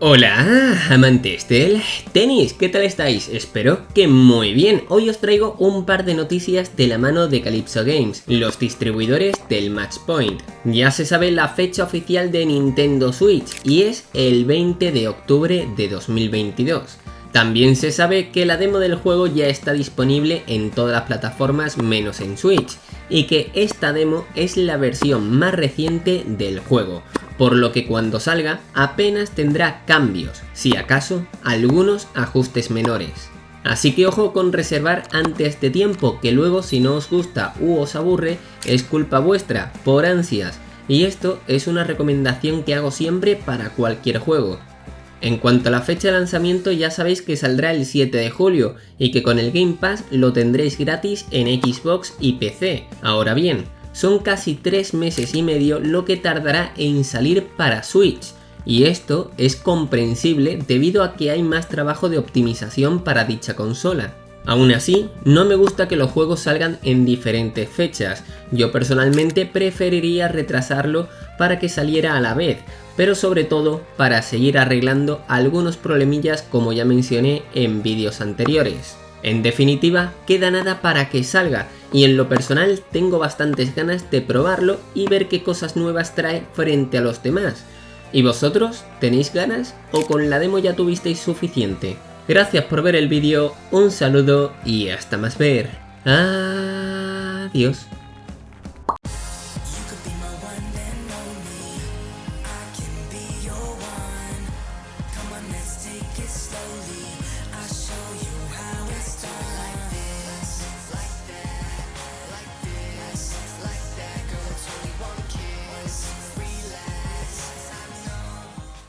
Hola amantes del tenis, ¿qué tal estáis? Espero que muy bien. Hoy os traigo un par de noticias de la mano de Calypso Games, los distribuidores del Match Point. Ya se sabe la fecha oficial de Nintendo Switch y es el 20 de octubre de 2022. También se sabe que la demo del juego ya está disponible en todas las plataformas menos en Switch y que esta demo es la versión más reciente del juego, por lo que cuando salga apenas tendrá cambios, si acaso algunos ajustes menores. Así que ojo con reservar antes de tiempo, que luego si no os gusta u os aburre, es culpa vuestra, por ansias. Y esto es una recomendación que hago siempre para cualquier juego. En cuanto a la fecha de lanzamiento ya sabéis que saldrá el 7 de julio y que con el Game Pass lo tendréis gratis en Xbox y PC. Ahora bien, son casi 3 meses y medio lo que tardará en salir para Switch, y esto es comprensible debido a que hay más trabajo de optimización para dicha consola. Aún así, no me gusta que los juegos salgan en diferentes fechas, yo personalmente preferiría retrasarlo para que saliera a la vez, pero sobre todo para seguir arreglando algunos problemillas como ya mencioné en vídeos anteriores. En definitiva, queda nada para que salga, y en lo personal tengo bastantes ganas de probarlo y ver qué cosas nuevas trae frente a los demás. ¿Y vosotros? ¿Tenéis ganas? ¿O con la demo ya tuvisteis suficiente? Gracias por ver el vídeo, un saludo y hasta más ver. Adiós.